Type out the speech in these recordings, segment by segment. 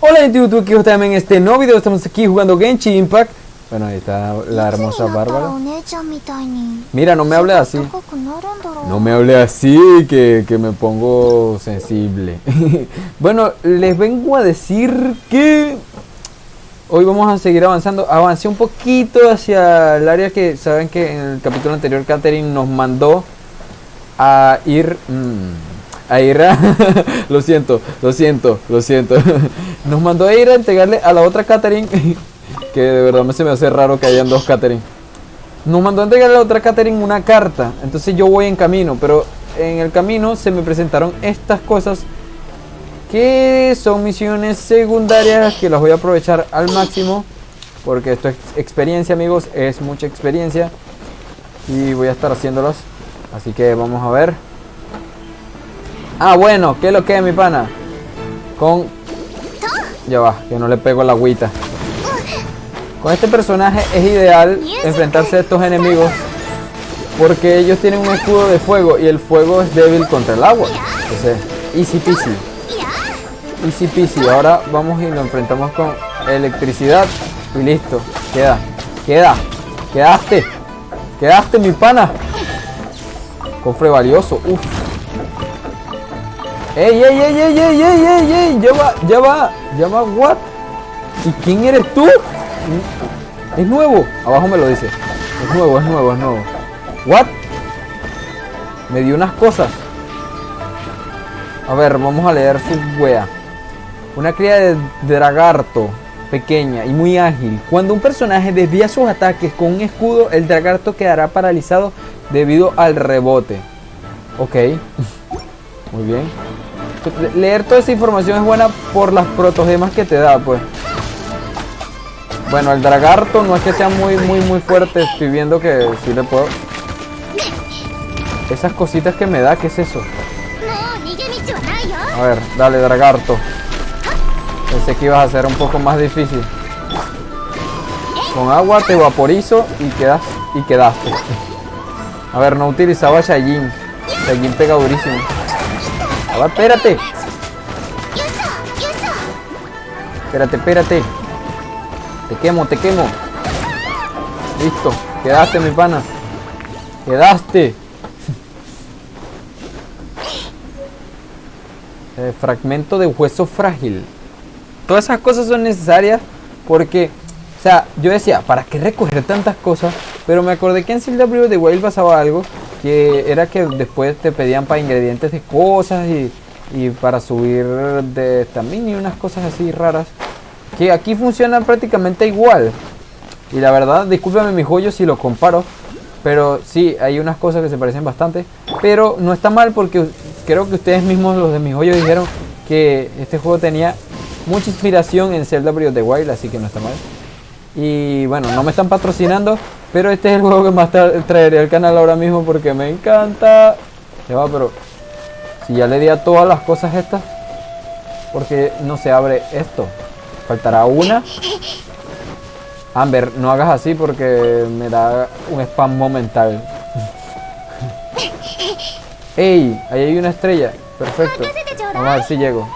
Hola YouTube, aquí también en este nuevo video. Estamos aquí jugando Genshin Impact. Bueno, ahí está la hermosa Bárbara. Mira, no me hable así. No me hable así, que, que me pongo sensible. Bueno, les vengo a decir que Hoy vamos a seguir avanzando. Avancé un poquito hacia el área que saben que en el capítulo anterior Catherine nos mandó a ir... Mmm, a lo siento, lo siento, lo siento. Nos mandó a ir a entregarle a la otra Catherine. que de verdad me se me hace raro que hayan dos Catherine. Nos mandó a entregarle a la otra Catherine una carta. Entonces yo voy en camino. Pero en el camino se me presentaron estas cosas. Que son misiones secundarias. Que las voy a aprovechar al máximo. Porque esto es experiencia amigos. Es mucha experiencia. Y voy a estar haciéndolas. Así que vamos a ver. Ah, bueno, ¿qué es lo que es mi pana? Con... Ya va, que no le pego la agüita. Con este personaje es ideal enfrentarse a estos enemigos porque ellos tienen un escudo de fuego y el fuego es débil contra el agua. Entonces, easy peasy. Easy peasy. Ahora vamos y lo enfrentamos con electricidad y listo. Queda, queda, quedaste, quedaste mi pana. Cofre valioso, uff. ¡Ey, ey, ey, ey, ey, ey, ey, ey! ¡Ya va, ya va! ¿Ya va what? ¿Y quién eres tú? Es nuevo. Abajo me lo dice. Es nuevo, es nuevo, es nuevo. ¿What? Me dio unas cosas. A ver, vamos a leer su wea. Una cría de dragarto pequeña y muy ágil. Cuando un personaje desvía sus ataques con un escudo, el dragarto quedará paralizado debido al rebote. Ok. Muy bien leer toda esa información es buena por las protogemas que te da, pues. Bueno, el dragarto no es que sea muy, muy, muy fuerte. Estoy viendo que sí le puedo... Esas cositas que me da, ¿qué es eso? A ver, dale, dragarto. Pensé que ibas a ser un poco más difícil. Con agua te vaporizo y quedas y quedaste. A ver, no utilizaba Shajin. Shajin pega durísimo espérate. Espérate, espérate. Te quemo, te quemo. Listo. Quedaste, mi pana. Quedaste. Eh, fragmento de hueso frágil. Todas esas cosas son necesarias porque, o sea, yo decía, ¿para qué recoger tantas cosas? Pero me acordé que en Zelda Breath de Wild pasaba algo que era que después te pedían para ingredientes de cosas y, para subir de también y unas cosas así raras que aquí funcionan prácticamente igual. Y la verdad discúlpame mi joyo si lo comparo pero sí hay unas cosas que se parecen bastante pero no está mal porque creo que ustedes mismos los de mi joyo dijeron que este juego tenía mucha inspiración en Zelda Breath of the Wild así que no está mal. Y bueno no me están patrocinando pero este es el juego que más traeré al canal ahora mismo porque me encanta. Ya va, pero si ya le di a todas las cosas estas, porque no se abre esto. Faltará una. Amber, no hagas así porque me da un spam momental. ¡Ey! Ahí hay una estrella. Perfecto. Vamos a ver si llego.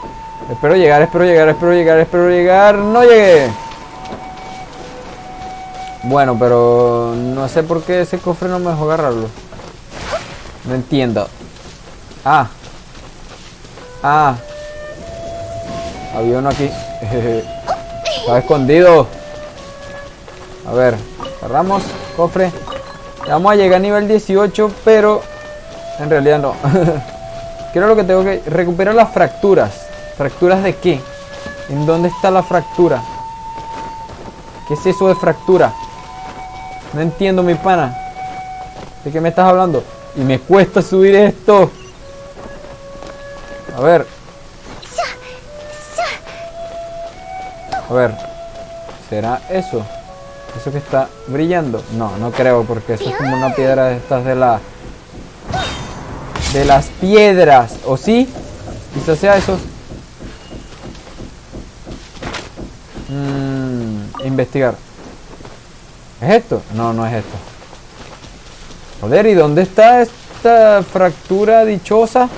Espero llegar, espero llegar, espero llegar, espero llegar. ¡No llegué! Bueno, pero no sé por qué ese cofre no me dejó agarrarlo. No entiendo. Ah. Ah. Había uno aquí. Estaba escondido. A ver. Cerramos. Cofre. Vamos a llegar a nivel 18, pero en realidad no. Quiero lo que tengo que recuperar las fracturas. ¿Fracturas de qué? ¿En dónde está la fractura? ¿Qué es eso de fractura? No entiendo, mi pana. ¿De qué me estás hablando? Y me cuesta subir esto. A ver. A ver. ¿Será eso? ¿Eso que está brillando? No, no creo porque eso es como una piedra de estas de la... De las piedras. ¿O sí? Quizás sea eso. Mmm, investigar. ¿Es esto? No, no es esto. Joder, ¿y dónde está esta fractura dichosa?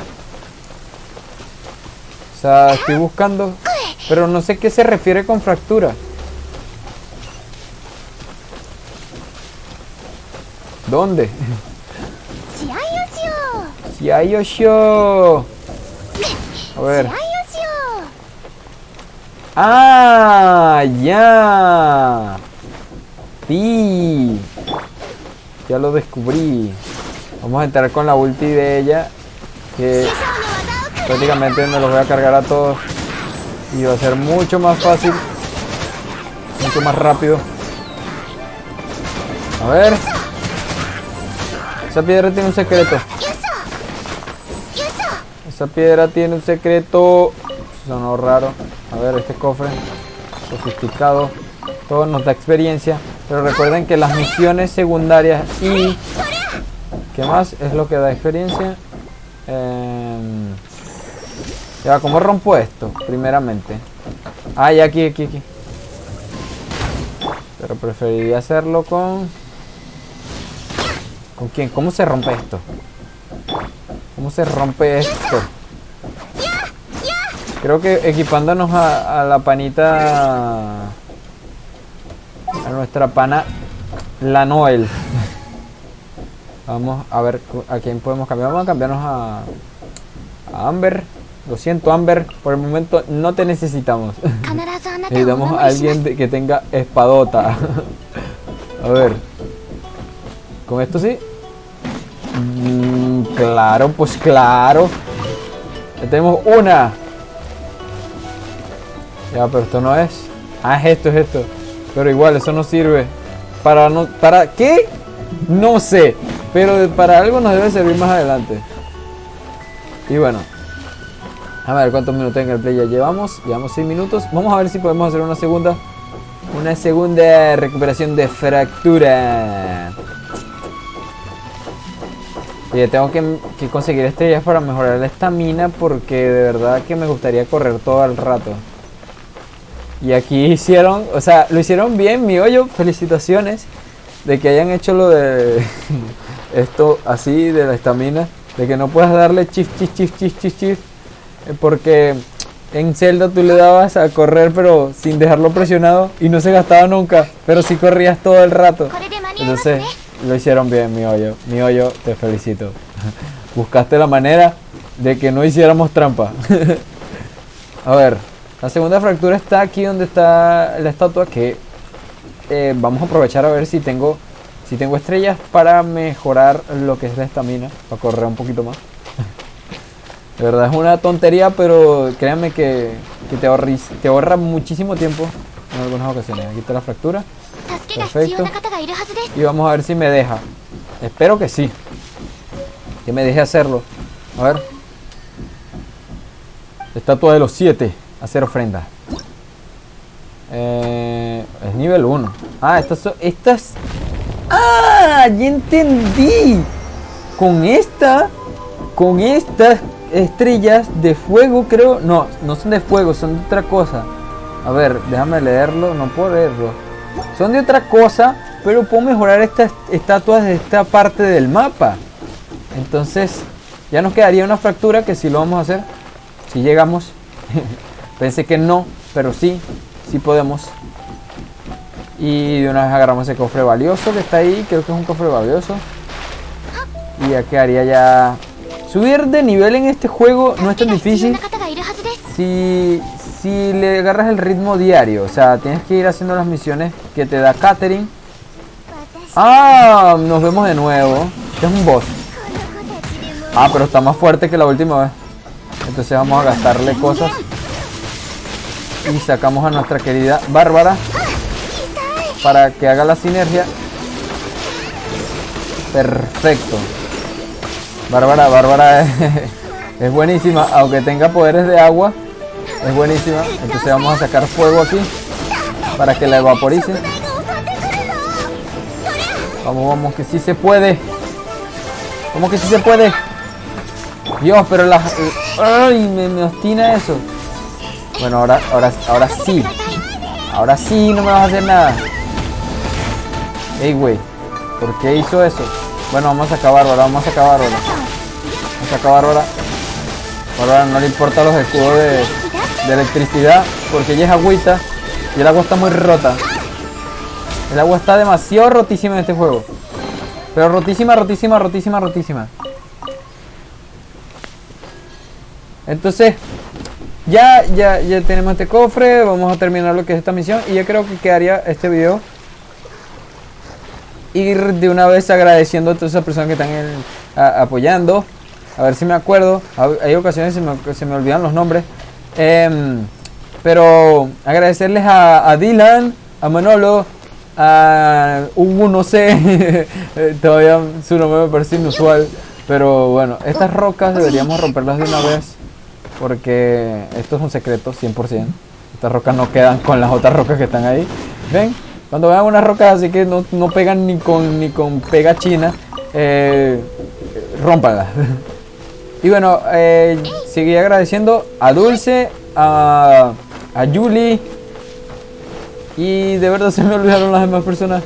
O sea, estoy buscando... Pero no sé qué se refiere con fractura. ¿Dónde? Yosho. A ver. ¡Ah! ¡Ya! Ya lo descubrí. Vamos a entrar con la ulti de ella. Que prácticamente me los voy a cargar a todos. Y va a ser mucho más fácil. Mucho más rápido. A ver. Esa piedra tiene un secreto. Esa piedra tiene un secreto. Sonó raro. A ver, este cofre. Sofisticado. Todo nos da experiencia. Pero recuerden que las misiones secundarias y... ¿Qué más? Es lo que da experiencia. Eh... Ya, ¿cómo rompo esto? Primeramente. Ah, ya aquí, aquí, aquí. Pero preferiría hacerlo con... ¿Con quién? ¿Cómo se rompe esto? ¿Cómo se rompe esto? Creo que equipándonos a, la panita... Nuestra pana... La Noel. Vamos a ver a quién podemos cambiar. Vamos a cambiarnos a, a Amber. Lo siento, Amber. Por el momento no te necesitamos. Necesitamos a alguien que tenga espadota. a ver. Con esto sí. Mm, claro, pues claro. Ya tenemos una. Ya, pero esto no es. Ah, es esto, es esto. Pero igual, eso no sirve. Para no. ¿Para qué? No sé. Pero para algo nos debe servir más adelante. Y bueno. A ver cuántos minutos en el play ya llevamos. Llevamos 6 minutos. Vamos a ver si podemos hacer una segunda. Una segunda recuperación de fractura. Oye, tengo que, conseguir estrellas para mejorar la estamina porque de verdad que me gustaría correr todo el rato. Y aquí hicieron, o sea, lo hicieron bien, mi hoyo. Felicitaciones de que hayan hecho lo de esto así, de la estamina. De que no puedas darle chif, chif, chif, chif, chif, chif. Eh, porque en Zelda tú le dabas a correr pero sin dejarlo presionado y no se gastaba nunca. Pero si corrías todo el rato. Entonces lo hicieron bien, mi hoyo. Mi hoyo, te felicito. Buscaste la manera de que no hiciéramos trampa. a ver, la segunda fractura está aquí donde está la estatua que eh, vamos a aprovechar a ver si tengo si tengo estrellas para mejorar lo que es la estamina, para correr un poquito más. De verdad es una tontería, pero créanme que, que te, te ahorra muchísimo tiempo en algunas ocasiones. Aquí está la fractura. Perfecto. Y vamos a ver si me deja. Espero que sí. Que me deje hacerlo. A ver. Estatua de los 7. Hacer ofrenda. Eh, es nivel 1. Ah, estas son. Estas. ¡Ah! Ya entendí. Con esta. Con estas estrellas de fuego, creo. No, no son de fuego, son de otra cosa. A ver, déjame leerlo. No puedo leerlo. Son de otra cosa, pero puedo mejorar estas estatuas de esta parte del mapa. Entonces, ya nos quedaría una fractura que si lo vamos a hacer. Si llegamos. Pensé que no, pero sí, sí podemos. Y de una vez agarramos ese cofre valioso que está ahí. Creo que es un cofre valioso. Y ya quedaría ya... Subir de nivel en este juego no es tan difícil. Si, si le agarras el ritmo diario, o sea, tienes que ir haciendo las misiones que te da Catherine. Ah, nos vemos de nuevo. Este es un boss. Ah, pero está más fuerte que la última vez. Entonces vamos a gastarle cosas. Y sacamos a nuestra querida Bárbara. Para que haga la sinergia. Perfecto. Bárbara, Bárbara es, es buenísima. Aunque tenga poderes de agua. Es buenísima. Entonces vamos a sacar fuego aquí. Para que la evaporice. Vamos, vamos, que sí se puede. ¿Cómo que sí se puede? Dios, pero la... ¡Ay! Me, me obstina eso. Bueno, ahora, ahora, ahora sí. Ahora sí no me vas a hacer nada. Ey, güey. ¿Por qué hizo eso? Bueno, vamos a acabar ahora, vamos a acabar ahora. Vamos a acabar ahora. Ahora no le importa los escudos de, de electricidad porque ella es agüita y el agua está muy rota. El agua está demasiado rotísima en este juego. Pero rotísima, rotísima, rotísima, rotísima. Entonces, ya, ya, ya tenemos este cofre. Vamos a terminar lo que es esta misión. Y ya creo que quedaría este video. Ir de una vez agradeciendo a todas esas personas que están apoyando. A ver si me acuerdo. Hay ocasiones que se me, olvidan los nombres. Em, pero agradecerles a, Dylan, a Manolo, a Hugo, no sé. Todavía su nombre me parece inusual. Pero bueno, estas rocas deberíamos romperlas de una vez. Porque esto es un secreto, 100%. Estas rocas no quedan con las otras rocas que están ahí. ¿Ven? Cuando vean unas rocas así que no, pegan ni con, ni con pega china, eh, y bueno, eh, seguí agradeciendo a Dulce, a, a Julie. Y de verdad se me olvidaron las demás personas.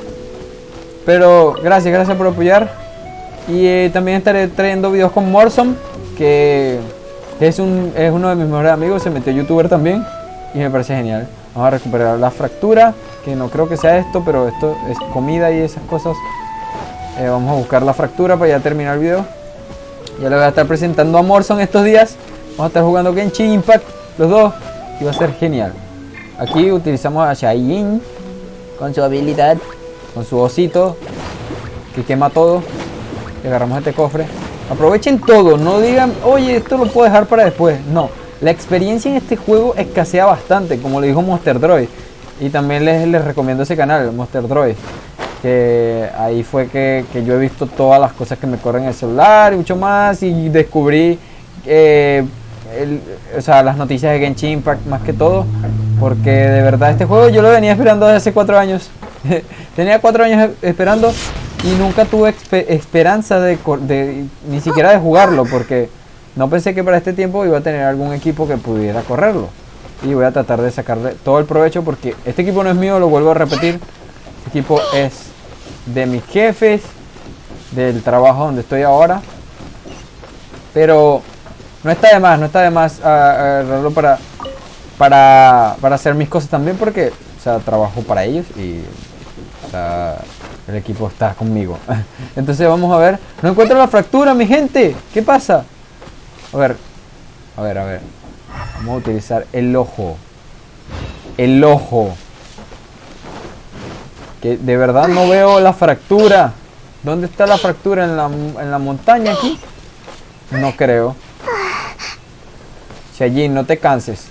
Pero gracias, gracias por apoyar. Y eh, también estaré trayendo videos con Morsom, que es, un, es uno de mis mejores amigos, se metió youtuber también y me parece genial. Vamos a recuperar la fractura, que no creo que sea esto, pero esto es comida y esas cosas. Eh, vamos a buscar la fractura para ya terminar el video. Ya le voy a estar presentando a Morson estos días. Vamos a estar jugando Genshin Impact, los dos, y va a ser genial. Aquí utilizamos a Shaiin con su habilidad, con su osito, que quema todo. Y agarramos este cofre. Aprovechen todo, no digan, oye, esto lo puedo dejar para después. No, la experiencia en este juego escasea bastante, como le dijo Monster Droid. Y también les, les recomiendo ese canal, Monster Droid. Que ahí fue que, yo he visto todas las cosas que me corren en el celular y mucho más. Y descubrí eh, o sea, las noticias de Genshin Impact más que todo. Porque de verdad este juego yo lo venía esperando desde hace cuatro años. Tenía cuatro años esperando y nunca tuve esperanza de, ni siquiera de jugarlo porque no pensé que para este tiempo iba a tener algún equipo que pudiera correrlo. Y voy a tratar de sacarle todo el provecho porque este equipo no es mío, lo vuelvo a repetir. Este equipo es de mis jefes, del trabajo donde estoy ahora. Pero no está de más, no está de más agarrarlo para, para, para hacer mis cosas también porque, o sea, trabajo para ellos y el equipo está conmigo. Entonces vamos a ver. No encuentro la fractura, mi gente. ¿Qué pasa? A ver. A ver, a ver. Vamos a utilizar el ojo. El ojo. Que de verdad no veo la fractura. ¿Dónde está la fractura? ¿En la, en la montaña aquí? No creo. Si allí no te canses.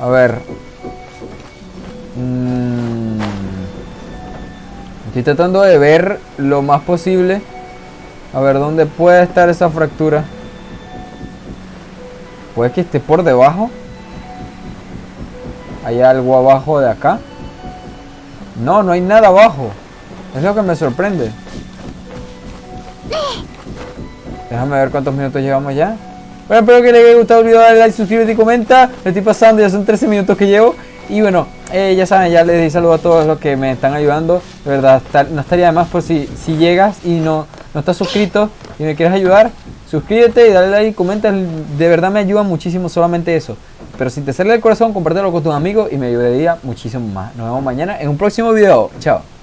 A ver, Mm. Estoy tratando de ver lo más posible. A ver dónde puede estar esa fractura. Puede que esté por debajo. ¿Hay algo abajo de acá? No, no hay nada abajo. Es lo que me sorprende. Déjame ver cuántos minutos llevamos ya. Bueno, espero que les haya gustado el video, dale like, suscríbete y comenta. Me estoy pasando, ya son 13 minutos que llevo. Y bueno, eh, ya saben, ya les di saludo a todos los que me están ayudando. De verdad, no estaría de más por si, si llegas y no, no estás suscrito y me quieres ayudar, suscríbete y dale like comenta. De verdad me ayuda muchísimo solamente eso. Pero si te sale el corazón, compártelo con tus amigos y me ayudaría muchísimo más. Nos vemos mañana en un próximo video. Chao.